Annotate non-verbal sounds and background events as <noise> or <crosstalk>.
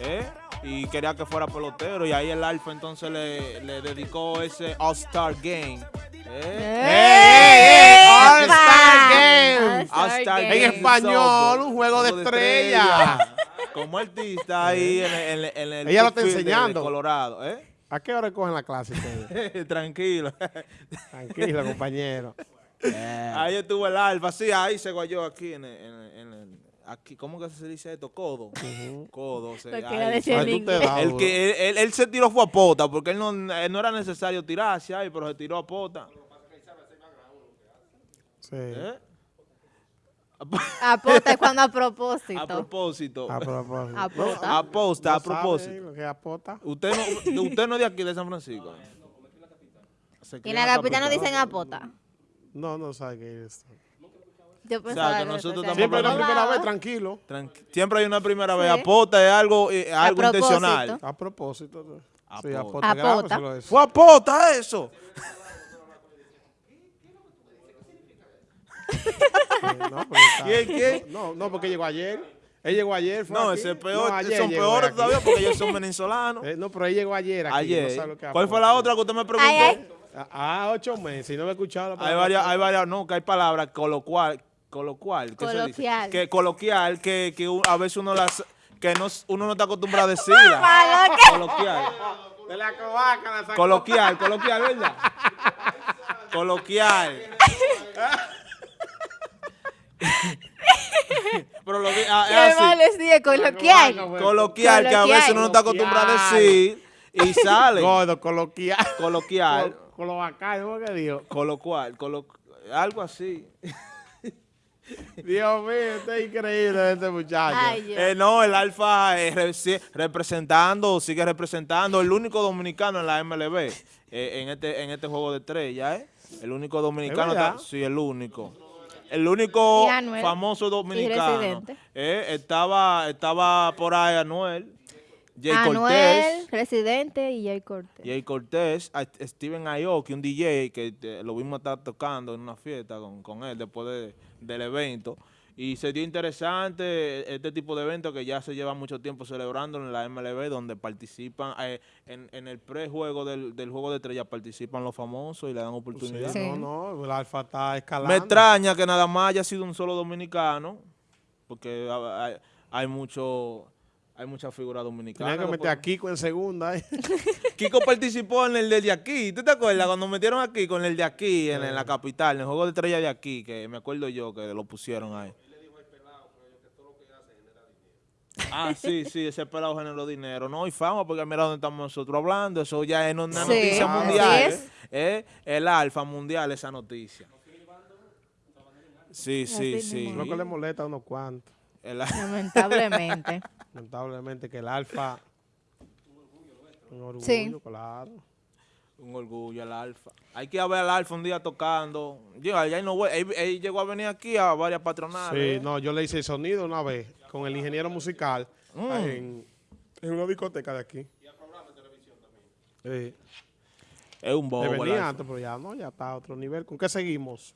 ¿eh? y quería que fuera pelotero y ahí el Alfa entonces le, le dedicó ese All-Star Game. ¿eh? ¡Eh! All-Star Game. En español, un juego de estrellas. Como artista ahí en el, en el- en el Ella lo está de- enseñando. Colorado. ¿eh? ¿A qué hora cogen la clase ustedes? <laughs> Tranquilo. Tranquilo, compañero. Ahí estuvo el Alfa, sí, ahí se guayó aquí en el, en el- en el- aquí, ¿cómo que se dice esto? Codo. Codo. se- Lo que ahí. era decir en Ay, tú te inglés. das El que él, él- él se tiró fue a pota, porque él no, él no era necesario tirarse ahí, pero se tiró a pota. Sí. ¿Eh? Apota es cuando a propósito. A propósito. A propósito. Apota. Aposta, a ¿No sabe propósito. lo que apota? Usted no, usted no es de aquí, de San Francisco. Se Y crió en la capital no capital. dicen apota. No, no sabe qué es eso. Yo pensaba que que nosotros decían Siempre la Vamos, primera apota. vez, tranquilo. Tranqui- Siempre hay una primera vez. Sí. Apota es algo, eh, algo propósito. intencional. A propósito. Sí, Apota. apota. Apota. Fue a pota eso. No, ¿Quién, quién? No, no, porque llegó ayer. Él llegó ayer. fue No, aquí. ese es peor. No, ayer son peores todavía porque ellos son venezolanos. Eh, no, pero él llegó ayer aquí. Ayer. no sabe lo que es ¿Cuál fue apota. la otra que usted me preguntó? Ah, Ah, ocho meses. Y no me he escuchado la Hay palabra. varias, hay varias, no, que hay palabras coloquial, coloquial, ¿qué se dice? Coloquial. Que coloquial, que, que a veces uno las, que no, uno no está acostumbrado a <laughs> que- Coloquial, De la covaca, la coloquial, coloquial, ¿verdad? Coloquial. <laughs> Pero lo que, ah, es así. mal es día coloquial. Coloquial, que a veces uno no está acostumbrado a decir y <laughs> sale. Gordo, coloquial. Coloquial, Col- Coloquial, ¿cómo que dijo? coloquial, colo- algo así. <laughs> Dios mío, esto es increíble este muchacho. Ay. Eh, no, el Alfa eh, re- representando, sigue representando, el único dominicano en la MLB, eh, en este en este juego de estrella, ¿eh? El único dominicano, está- sí, el único. El único Anuel, famoso dominicano. Eh, estaba, estaba por ahí Anuel, Jay Anuel, Cortés. Residente y Jay Cortés. Jay Cortés, a Steven Aoki, un DJ que eh, lo vimos estar tocando en una fiesta con, con él después de- del evento. Y se dio interesante este tipo de eventos que ya se lleva mucho tiempo celebrando en la MLB, donde participan, eh, en, en el prejuego del, del juego de estrellas participan los famosos y le dan Sí, oportunidad. Sí. No, no, el alfa está escalando. Me extraña que nada más haya sido un solo dominicano, porque ha- hay, hay mucho... Hay muchas figuras dominicanas. Tenía que meter a Kiko en segunda. ¿eh? <laughs> Kiko participó en el de aquí. ¿Tú te acuerdas cuando metieron aquí con el de aquí en, en la capital, en el juego de estrella de aquí, que me acuerdo yo que lo pusieron ahí? Ah, sí, sí, ese pelado generó dinero. No, y fama, porque mira dónde estamos nosotros hablando. Eso ya es una Sí, noticia así mundial. es. ¿eh? ¿eh? El alfa mundial, esa noticia. Sí, sí, sí. Lo que le molesta a unos cuantos. Lamentablemente. <laughs> Lamentablemente que el alfa... Un orgullo, Sí. claro. Un orgullo el Alfa. Hay que ir a ver al Alfa un día tocando. Yo, allá no voy. Él, él llegó a venir aquí a varias patronales. Sí, no, yo le hice el sonido una vez con el ingeniero musical Mm. en, en una discoteca de aquí. Sí. Es un bobo. Le venía antes, pero ya no, ya está a otro nivel. ¿Con qué seguimos?